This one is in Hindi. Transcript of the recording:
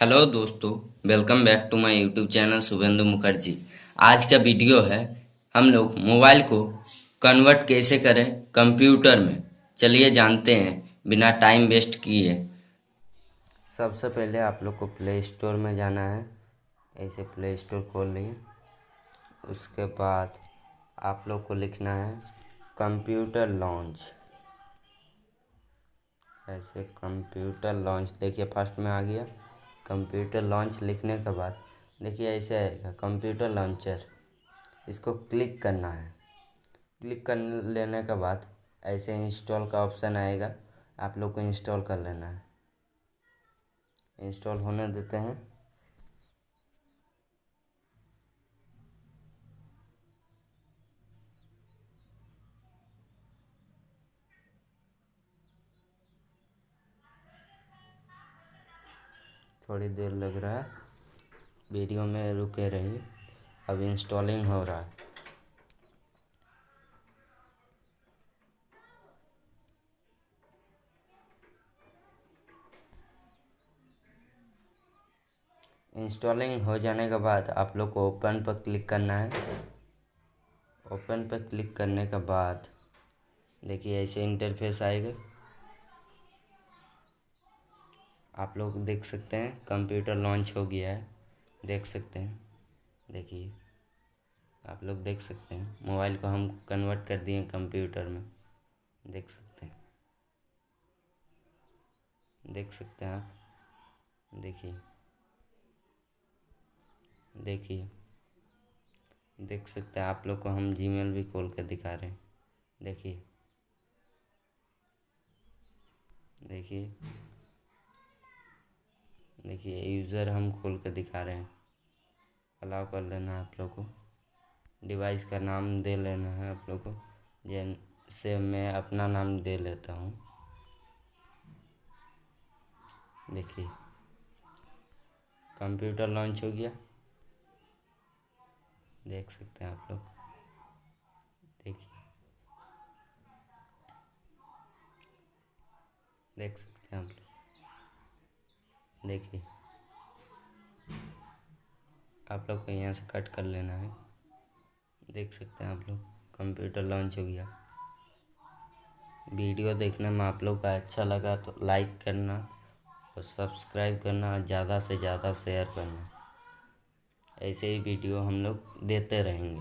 हेलो दोस्तों welcome back to my YouTube channel Shubhendu Mukherjee. आज का वीडियो है, हम लोग मोबाइल को कन्वर्ट कैसे करें कंप्यूटर में? चलिए जानते हैं, बिना टाइम वेस्ट किए। सबसे पहले आप लोग को प्ले स्टोर में जाना है। ऐसे प्ले स्टोर खोल लिए। उसके बाद आप लोग को लिखना है कंप्यूटर लॉन्च ऐसे कंप्यूटर लॉन्च देखिए फ़र्स्ट में आ गया। कंप्यूटर लॉन्च लिखने के बाद, देखिए ऐसे आएगा, कंप्यूटर लॉन्चर। इसको क्लिक करना है। क्लिक कर लेने के बाद ऐसे इंस्टॉल का ऑप्शन आएगा। आप लोग को इंस्टॉल कर लेना है। इंस्टॉल होने देते हैं। थोड़ी देर लग रहा है। वीडियो में रुके रहिए। अब इंस्टॉलिंग हो रहा है। इंस्टॉलिंग हो जाने के बाद आप लोग को ओपन पर क्लिक करना है। ओपन पर क्लिक करने के बाद देखिए ऐसे इंटरफेस आएगा। आप लोग देख सकते हैं, कंप्यूटर लॉन्च हो गया है। देख सकते हैं। देखिए, आप लोग देख सकते हैं। मोबाइल को हम कन्वर्ट कर दिए कंप्यूटर में। देख सकते हैं। देख सकते हैं आप। देखिए। देखिए। देख सकते हैं, आप लोग को हम जीमेल भी खोल कर दिखा रहे हैं। देखिए। देखिए। देखिए यूज़र हम खोल कर दिखा रहे हैं। अलाउ कर लेना है आप लोग को। डिवाइस का नाम दे लेना है आप लोग को। जैसे मैं अपना नाम दे लेता हूँ। देखिए। कंप्यूटर लॉन्च हो गया। देख सकते हैं आप लोग। देखिए। देख सकते हैं आप लोग। देखिए। आप लोग को यहाँ से कट कर लेना है। देख सकते हैं आप लोग, कंप्यूटर लॉन्च हो गया। वीडियो देखने में आप लोग का अच्छा लगा तो लाइक करना और सब्सक्राइब करना और ज़्यादा से ज़्यादा शेयर करना। ऐसे ही वीडियो हम लोग देते रहेंगे।